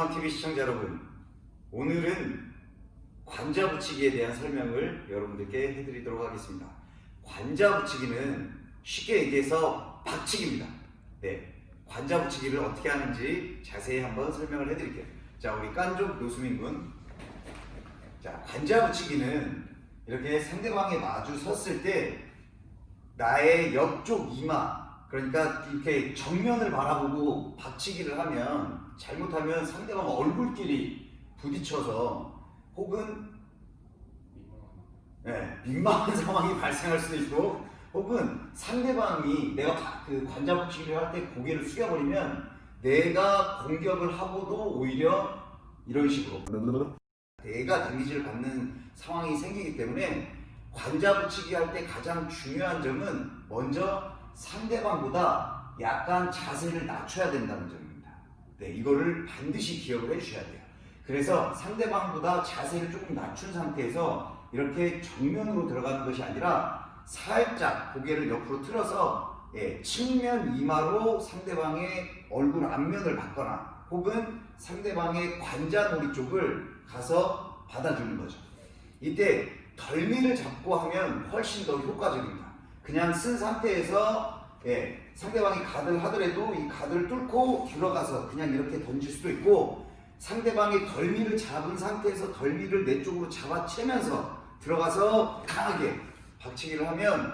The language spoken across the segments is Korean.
마스터원 TV 시청자 여러분, 오늘은 관자 붙이기에 대한 설명을 여러분들께 해드리도록 하겠습니다. 관자 붙이기는 쉽게 얘기해서 박치기입니다. 네, 관자 붙이기를 어떻게 하는지 자세히 한번 설명을 해드릴게요. 자, 우리 깐족 노수민 군. 자, 관자 붙이기는 이렇게 상대방이 마주 섰을 때 나의 옆쪽 이마, 그러니까 이렇게 정면을 바라보고 박치기를 하면 잘못하면 상대방 얼굴끼리 부딪혀서 혹은 네, 민망한 상황이 발생할 수도 있고 혹은 상대방이 내가 바- 그 관자 붙이기를 할 때 고개를 숙여버리면 내가 공격을 하고도 오히려 이런 식으로 내가 데미지를 받는 상황이 생기기 때문에 관자 붙이기 할 때 가장 중요한 점은 먼저 상대방보다 약간 자세를 낮춰야 된다는 점입니다. 네, 이거를 반드시 기억을 해주셔야 돼요. 그래서 상대방보다 자세를 조금 낮춘 상태에서 이렇게 정면으로 들어가는 것이 아니라 살짝 고개를 옆으로 틀어서 예, 측면 이마로 상대방의 얼굴 앞면을 받거나 혹은 상대방의 관자놀이 쪽을 가서 받아주는 거죠. 이때 덜미를 잡고 하면 훨씬 더 효과적입니다. 그냥 쓴 상태에서 예, 상대방이 가드를 하더라도 이 가드를 뚫고 들어가서 그냥 이렇게 던질 수도 있고 상대방이 덜미를 잡은 상태에서 덜미를 내 쪽으로 잡아채면서 들어가서 강하게 박치기를 하면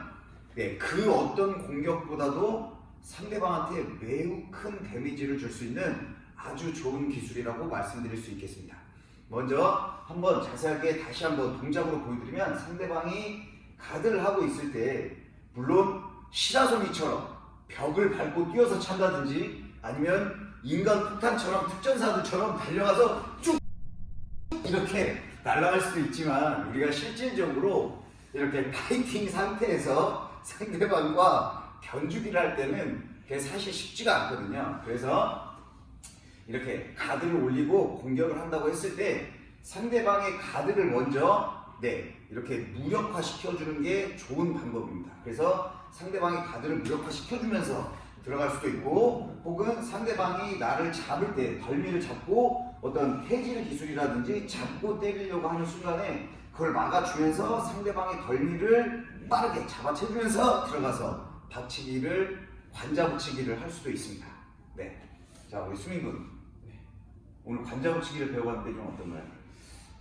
네, 그 어떤 공격보다도 상대방한테 매우 큰 데미지를 줄 수 있는 아주 좋은 기술이라고 말씀드릴 수 있겠습니다. 먼저 한번 자세하게 다시 한번 동작으로 보여드리면 상대방이 가드를 하고 있을 때 물론 시라소니처럼 벽을 밟고 뛰어서 찬다든지 아니면 인간 폭탄처럼 특전사들처럼 달려가서 쭉 이렇게 날아갈 수도 있지만 우리가 실질적으로 이렇게 파이팅 상태에서 상대방과 견주기를 할 때는 그게 사실 쉽지가 않거든요. 그래서 이렇게 가드를 올리고 공격을 한다고 했을 때 상대방의 가드를 먼저 네 이렇게 무력화 시켜주는 게 좋은 방법입니다. 그래서 상대방의 가드를 무력화 시켜주면서 들어갈 수도 있고 혹은 상대방이 나를 잡을 때 덜미를 잡고 어떤 해질 기술이라든지 잡고 때리려고 하는 순간에 그걸 막아주면서 상대방의 덜미를 빠르게 잡아채주면서 들어가서 박치기를 관자 붙이기를 할 수도 있습니다. 네. 자 우리 수민 군 오늘 관자 붙이기를 배워봤는데 좀 어떤가요?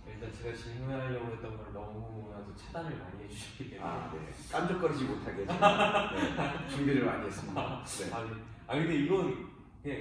일단 제가 질문하려고 했던 걸 너무 나도 차단을 많이 해주셨기 때문에 아, 네. 깐족거리지 못하게 네, 준비를 많이 했습니다. 네. 아, 네. 아 근데 이건 그냥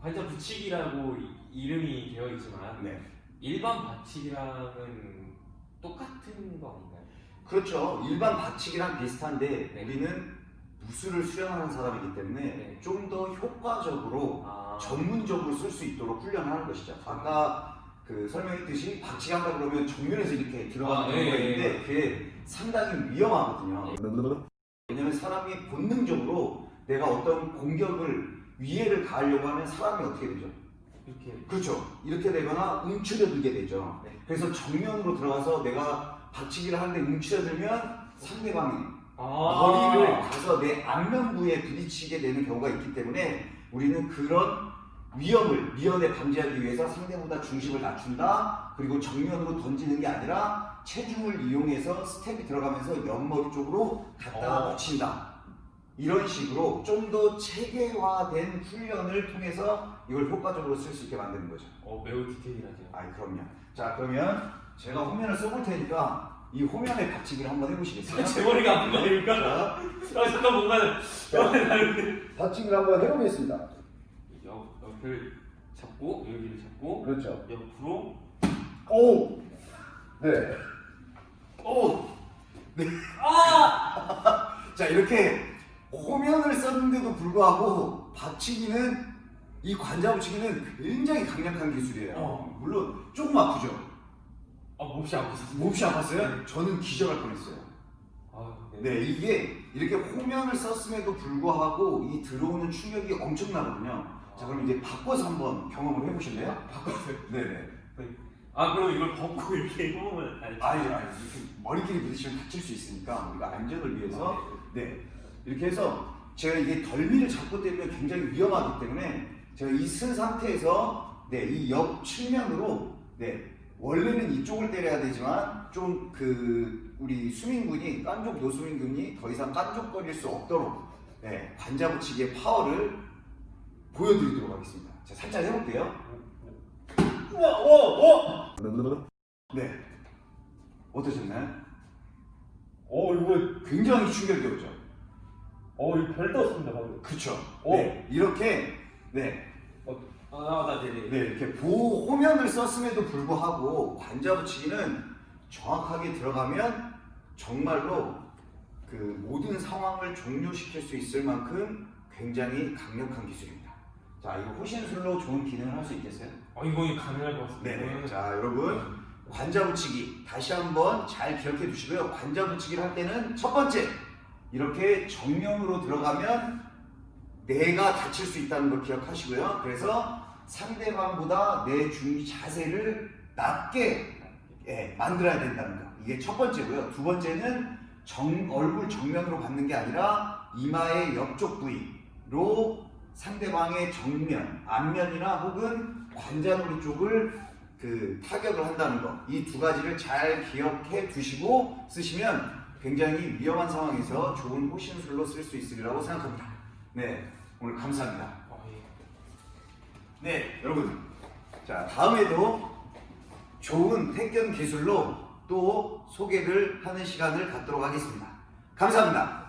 관자 붙이기라고 이- 이름이 되어 있지만 네. 일반 받치기랑은 똑같은 거 아닌가요? 그렇죠. 일반 받치기랑 비슷한데 네. 우리는 무술을 수련하는 사람이기 때문에 네. 좀더 효과적으로 아, 전문적으로 쓸 수 있도록 훈련하는 것이죠. 아까 그 설명했듯이 박치기 한다 그러면 정면에서 이렇게 들어가는 아, 경우가 네, 있는데 그게 상당히 위험하거든요. 왜냐면 사람이 본능적으로 내가 어떤 공격을 위해를 가하려고 하면 사람이 어떻게 되죠? 이렇게 그렇죠. 이렇게 되거나 움츠려들게 되죠. 네. 그래서 정면으로 들어가서 내가 박치기를 하는데 움츠려들면 상대방이 아, 머리를 가서 내 안면부에 부딪히게 되는 경우가 있기 때문에 우리는 그런 위험을 미연에 방지하기 위해서 상대보다 중심을 낮춘다 그리고 정면으로 던지는 게 아니라 체중을 이용해서 스텝이 들어가면서 옆머리 쪽으로 갖다가 어. 붙인다 이런 식으로 좀 더 체계화된 훈련을 통해서 이걸 효과적으로 쓸 수 있게 만드는 거죠 어, 매우 디테일하죠. 아이 그럼요 자 그러면 제가 호면을 써볼 테니까 이 호면의 박치기를 한번 해보시겠어요? 제 머리가 아픈 거 아닙니까? 자, 아 잠깐 뭔가. 박치기를 한번 해보겠습니다 옆 옆을 잡고 여기를 잡고 그렇죠 옆으로 오! 네. 오! 네. 아! 자, 이렇게 호면을 썼는데도 불구하고 받치기는 이 관자 붙이기는 굉장히 강력한 기술이에요. 어. 물론 조금 아프죠. 아 몹시 아팠어. 몹시 아팠어요? 저는 기절할 뻔했어요. 아, 네, 이게 이렇게 호면을 썼음에도 불구하고 이 들어오는 충격이 엄청나거든요. 자, 그럼 이제 바꿔서 한번 경험을 해보실래요? 바꿨어요. 네네. 아 그럼 이걸 벗고 이렇게 해보면? 아니, 아니, 이렇게 머리끼리 부딪히면 다칠 수 있으니까 우리가 안전을 위해서 네 이렇게 해서 제가 이게 덜미를 잡고 때리면 굉장히 위험하기 때문에 제가 이 쓴 상태에서 네, 이 옆 측면으로 네, 원래는 이쪽을 때려야 되지만 좀 그 우리 수민군이 깐족 노수민군이 더 이상 깐족거릴 수 없도록 네, 관자 붙이기의 파워를 보여드리도록 하겠습니다. 자, 살짝 해볼게요. 우와 우와 우와 네, 어떠셨나요? 어 이거 굉장히 충격이었죠. 어 이거 별 떴습니다 방금 그쵸? 오. 네, 이렇게 네, 아나 네네 네, 이렇게 보호면을 썼음에도 불구하고 관자 붙이기는 정확하게 들어가면 정말로 그 모든 상황을 종료시킬 수 있을 만큼 굉장히 강력한 기술입니다. 자, 이거 호신술로 좋은 기능을 할 수 있겠어요? 어 이거 가능할 것 같습니다 네네. 자, 여러분 관자 붙이기 다시 한번 잘 기억해 두시고요. 관자 붙이기를 할 때는 첫 번째 이렇게 정면으로 들어가면 내가 다칠 수 있다는 걸 기억하시고요. 그래서 상대방보다 내 중 자세를 낮게 예, 만들어야 된다는 거. 이게 첫 번째고요. 두 번째는 정, 얼굴 정면으로 받는 게 아니라 이마의 옆쪽 부위로 상대방의 정면, 앞면이나 혹은 관자놀이 쪽을 그 타격을 한다는 거. 이두 가지를 잘 기억해 두시고 쓰시면 굉장히 위험한 상황에서 좋은 호신술로 쓸 수 있으리라고 생각합니다. 네, 오늘 감사합니다. 네, 여러분. 자, 다음에도 좋은 택견 기술로 또 소개를 하는 시간을 갖도록 하겠습니다. 감사합니다.